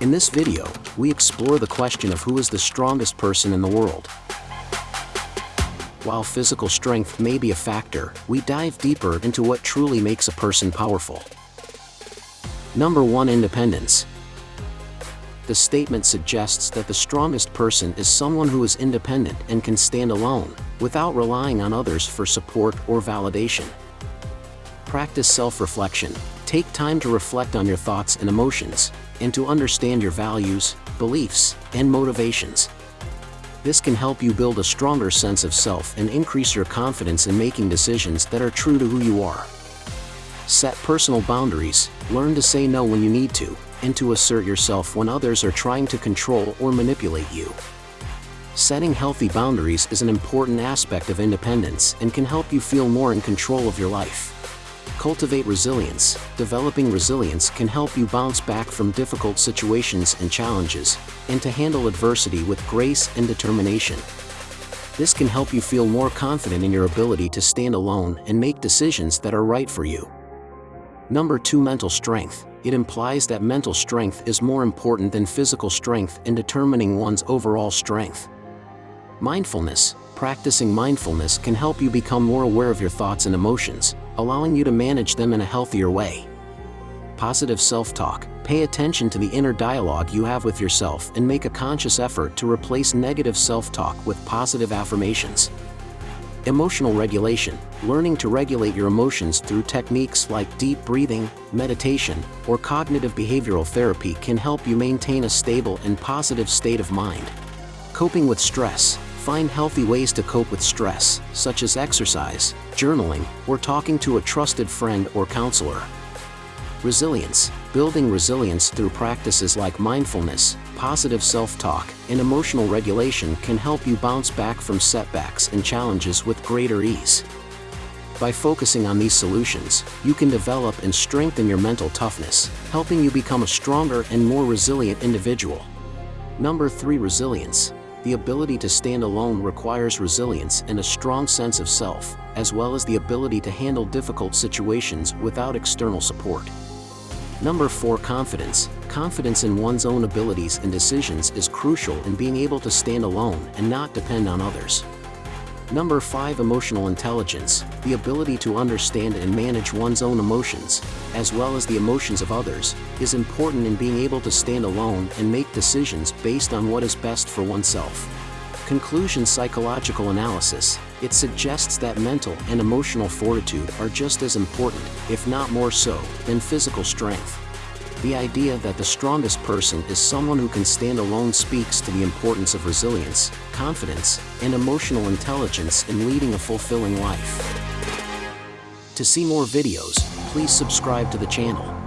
In this video, we explore the question of who is the strongest person in the world. While physical strength may be a factor, we dive deeper into what truly makes a person powerful. Number 1 Independence. The statement suggests that the strongest person is someone who is independent and can stand alone, without relying on others for support or validation. Practice self-reflection. Take time to reflect on your thoughts and emotions, and to understand your values, beliefs, and motivations. This can help you build a stronger sense of self and increase your confidence in making decisions that are true to who you are. Set personal boundaries, learn to say no when you need to, and to assert yourself when others are trying to control or manipulate you. Setting healthy boundaries is an important aspect of independence and can help you feel more in control of your life. Cultivate resilience. Developing resilience can help you bounce back from difficult situations and challenges, and to handle adversity with grace and determination. This can help you feel more confident in your ability to stand alone and make decisions that are right for you. Number 2 Mental Strength. It implies that mental strength is more important than physical strength in determining one's overall strength. Mindfulness. Practicing mindfulness can help you become more aware of your thoughts and emotions, allowing you to manage them in a healthier way. Positive self-talk. Pay attention to the inner dialogue you have with yourself and make a conscious effort to replace negative self-talk with positive affirmations. Emotional regulation. Learning to regulate your emotions through techniques like deep breathing, meditation, or cognitive behavioral therapy can help you maintain a stable and positive state of mind. Coping with stress. Find healthy ways to cope with stress, such as exercise, journaling, or talking to a trusted friend or counselor. Resilience. Building resilience through practices like mindfulness, positive self-talk, and emotional regulation can help you bounce back from setbacks and challenges with greater ease. By focusing on these solutions, you can develop and strengthen your mental toughness, helping you become a stronger and more resilient individual. Number 3 Resilience the ability to stand alone requires resilience and a strong sense of self, as well as the ability to handle difficult situations without external support. Number 4 Confidence Confidence in one's own abilities and decisions is crucial in being able to stand alone and not depend on others. Number 5 Emotional Intelligence The ability to understand and manage one's own emotions, as well as the emotions of others, is important in being able to stand alone and make decisions based on what is best for oneself. Conclusion Psychological Analysis It suggests that mental and emotional fortitude are just as important, if not more so, than physical strength. The idea that the strongest person is someone who can stand alone speaks to the importance of resilience, confidence, and emotional intelligence in leading a fulfilling life. To see more videos, please subscribe to the channel.